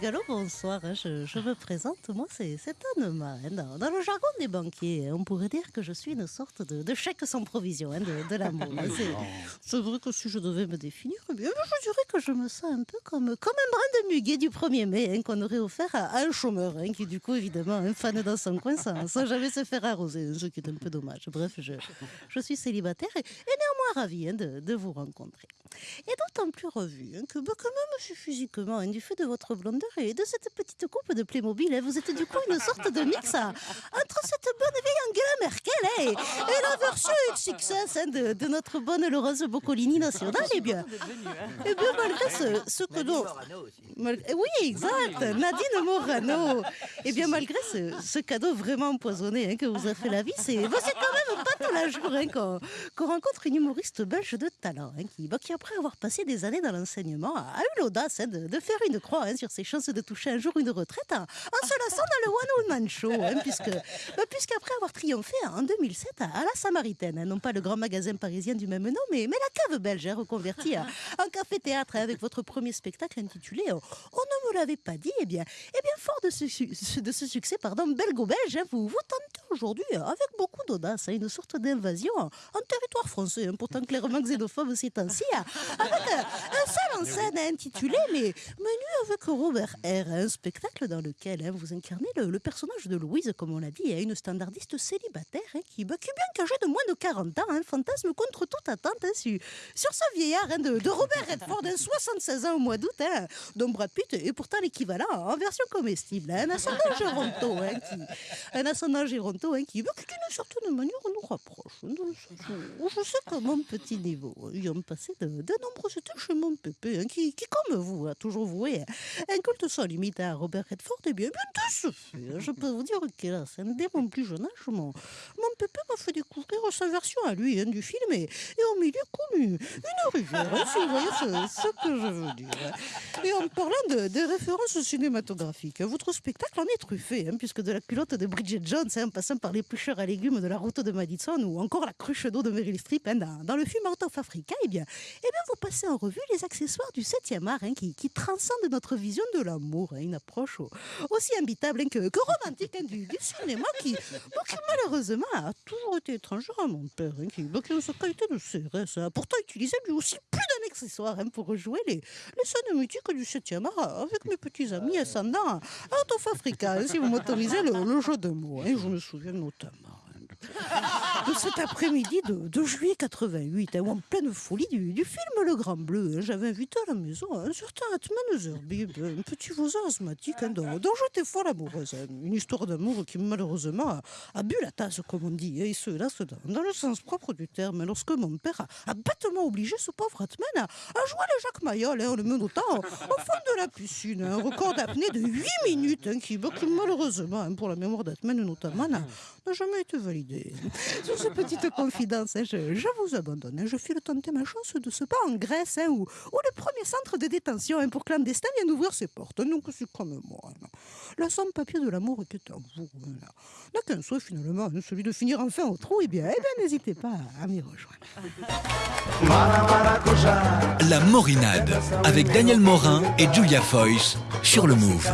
Gallo, bonsoir. hein. Je, je me présente, moi c'est Anne Marin. Dans, le jargon des banquiers, on pourrait dire que je suis une sorte de, chèque sans provision hein, de, de l'amour. hein. C'est- vrai que si je devais me définir, eh je dirais que je me sens un peu comme, un brin de muguet du 1er mai hein, qu'on aurait offert à, un chômeur, hein, qui du coup, évidemment, un fan dans son coin sans, jamais se faire arroser, ce qui est un peu dommage. Bref, je, je suis célibataire et, néanmoins ravie hein, de, vous rencontrer. Et d'autant plus revu hein, que, bah, que même si physiquement, hein, du fait de votre blondeur et de cette petite coupe de Playmobil, vous êtes du coup une sorte de mix entre cette bonne vieille Angela Merkel et, et la version XXS hein, de, notre bonne Laurence Boccolini nationale. Eh bien, eh bien malgré ce, ce que eh Oui, exact, Nadine Morano. Eh bien, malgré ce, ce cadeau vraiment empoisonné hein, que vous a fait la vie, c'est les jours hein, qu'on rencontre une humoriste belge de talent hein, qui, qui, après avoir passé des années dans l'enseignement, a eu l'audace hein, de, faire une croix hein, sur ses chances de toucher un jour une retraite en se lançant dans le One Woman Show, puisque bah, puisqu'après avoir triomphé en 2007 à, la Samaritaine, non pas le grand magasin parisien du même nom, mais, la cave belge reconvertie en café-théâtre avec votre premier spectacle intitulé euh, On ne me l'avait pas dit, eh bien, eh bien fort de ce, succès pardon, belgo-belge, vous, vous tentez aujourd'hui avec beaucoup d'audace hein, une sorte d'invasion en territoire français, hein, pourtant clairement xénophobe ces temps-ci, hein, avec euh, un seul en scène hein, intitulé Mais Menu avec Robert R, un spectacle dans lequel vous incarnez le, le personnage de Louise, comme on l'a dit, une standardiste célibataire qui, bah, qui, bien qu'âgée de moins de 40 ans, hein, fantasme contre toute attente sur, sur ce vieillard de, de Robert Redford, hein, 76 ans au mois d'août, hein, dont Brad Pitt est pourtant l'équivalent en version comestible. un ascendant Géronto, hein, qui, un ascendant Géronto hein, qui, d'une certaine manière, nous rapproche. Je sais qu'à mon petit niveau, hein, ayant passé de, de nombreuses étés chez mon pépé, hein, qui, comme vous, a toujours voué un culte sans limite à Robert Redford, et bien, bien de ce fait, je peux vous dire qu'hélas, dès mon plus jeune âge, mon, mon pépé m'a fait découvrir sa version à lui du film et, et au milieu comme une, rivière, si vous voyez ce, ce que je veux dire. Et en parlant de, de références cinématographiques, votre spectacle en est truffé, puisque de la culotte de Bridget Jones, en passant par l'éplucheur à légumes de la route de Madison ou encore la cruche d'eau de Meryl Streep hein, dans, le film Out of Africa, eh bien, eh bien, vous passez en revue les accessoires du 7e art hein, qui, transcendent notre vision de l'amour, hein, une approche au- aussi imbitable que, que romantique du, cinéma qui, qui, malheureusement a toujours été étrangère à mon père, qui, bon, sa qualité de CRS a pourtant utilisé lui aussi plus d'un accessoire hein, pour rejouer les, les scènes mythiques du 7e art avec mes petits amis ascendants Out of Africa, hein, si vous m'autorisez le, le jeu de mots. hein. je me souviens notamment hein, cet après-midi de, juillet 88, hein, en pleine folie du, film Le Grand Bleu, hein, j'avais invité à la maison un certain Atman Zerbib, un petit voisin asthmatique hein, dont, j'étais folle amoureuse. hein. Une histoire d'amour qui malheureusement a, a bu la tasse, comme on dit, hein, et ce, là, ce, dans, le sens propre du terme, lorsque mon père a, a bêtement obligé ce pauvre Atman à, jouer le Jacques Mayol hein, en le menottant au, fond de la piscine. Un record d'apnée de 8 minutes, hein, qui, bah, qui, malheureusement, hein, pour la mémoire d'Atman notamment, n'a jamais été validé. Petites confidences, hein, je, je vous abandonne. hein. Je file tenter ma chance de ce pas en Grèce, hein, où, où le premier centre de détention hein, pour clandestins vient d'ouvrir ses portes. Donc c'est comme moi. hein. La sans-papier de l'amour était à vous. hein, là. N'a qu'un souhait finalement, celui de finir enfin au trou. Eh bien, eh bien n'hésitez pas à m'y rejoindre. La Morinade avec Daniel Morin et Julia Foyce sur le Move.